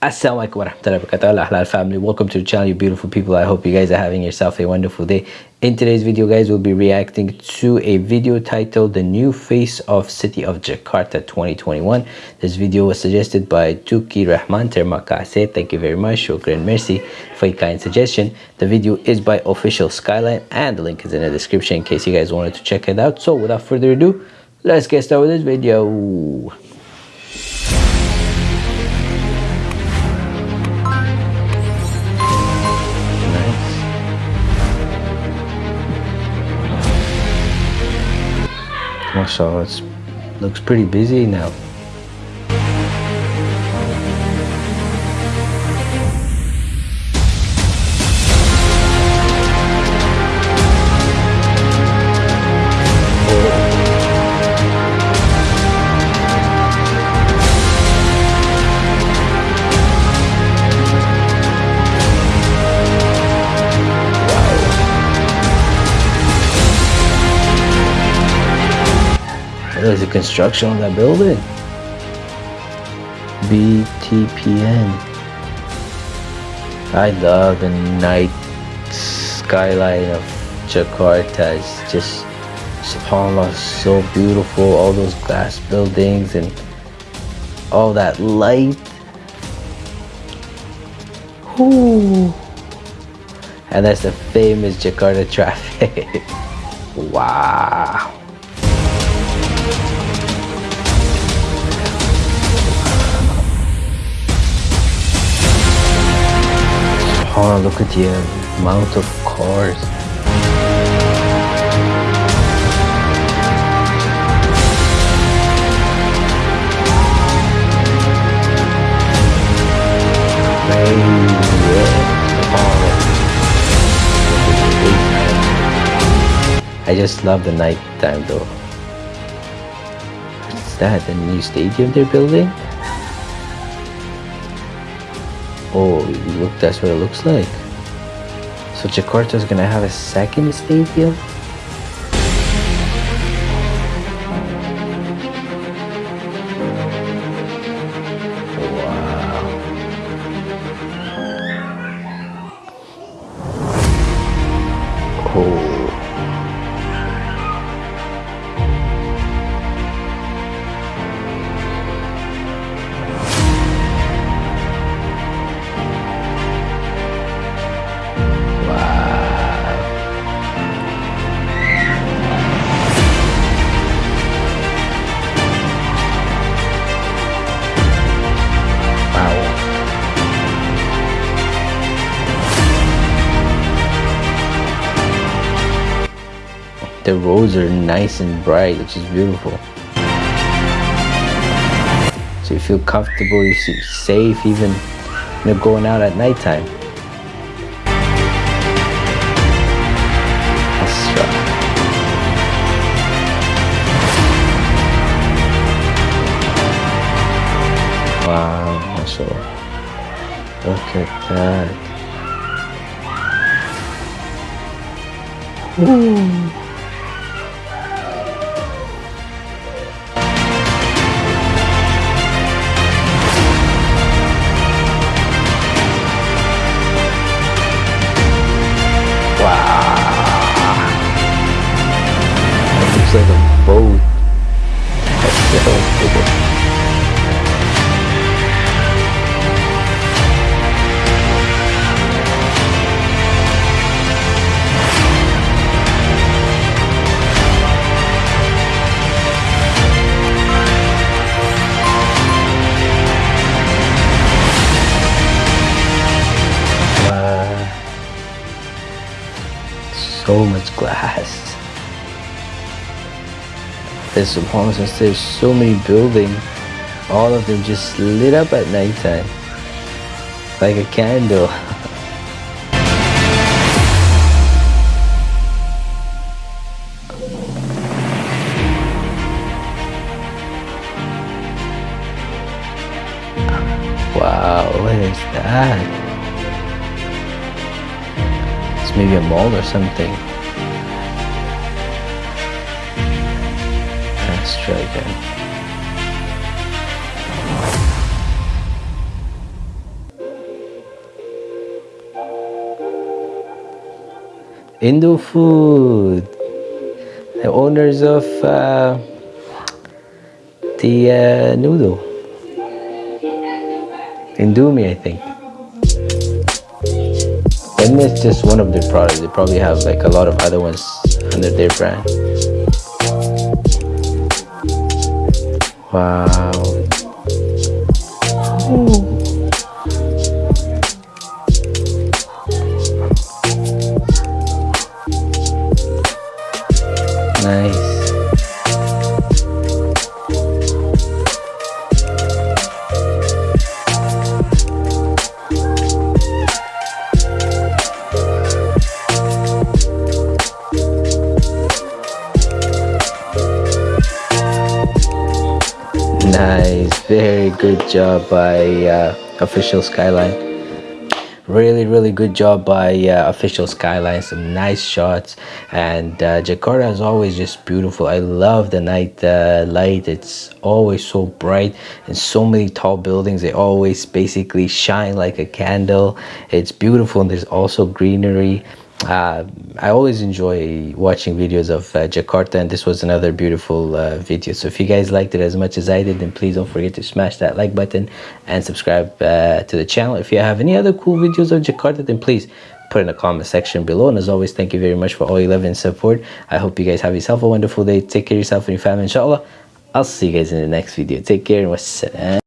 Assalamualaikum warahmatullahi wabarakatuh. Halal family welcome to the channel you beautiful people. I hope you guys are having yourself a wonderful day. In today's video guys we'll be reacting to a video titled the new face of city of Jakarta 2021 this video was suggested by Tuki Rahman Terima kasih thank you very much. Shukran mercy for your kind suggestion. The video is by official skyline and the link is in the description in case you guys wanted to check it out. So without further ado let's get started with this video so it looks pretty busy now There's a construction on that building. BTPN. I love the night skyline of Jakarta. It's just, subhanAllah, so beautiful. All those glass buildings and all that light. Ooh. And that's the famous Jakarta traffic. wow. Oh, look at the uh, amount of cars. I just love the night time though. What's that? The new stadium they're building? Oh, look, that's what it looks like. So Jakarta is gonna have a second stadium? The roads are nice and bright which is beautiful so you feel comfortable you feel safe even you know going out at nighttime Wow. Look at that. Ooh. So much glass. There's subhanAllah since there's so many buildings all of them just lit up at nighttime like a candle. Wow what is that maybe a mall or something. Let's try again. Indo Food, the owners of uh, the uh, noodle, Indomie, I think and it's just one of their products they probably have like a lot of other ones under their brand wow Ooh. Nice. Very good job by uh, Official Skyline. Really really good job by uh, official skyline. Some nice shots. And uh, jakarta is always just beautiful. I love the night uh, light. It's always so bright and so many tall buildings. They always basically shine like a candle. It's beautiful and there's also greenery uh, I always enjoy watching videos of uh, Jakarta and this was another beautiful uh, video. So if you guys liked it as much as I did then please don't forget to smash that like button and subscribe uh, to the channel. If you have any other cool videos of Jakarta then please put in the comment section below. And as always thank you very much for all your love and support. I hope you guys have yourself a wonderful day. Take care of yourself and your family inshallah. I'll see you guys in the next video. Take care and wassalam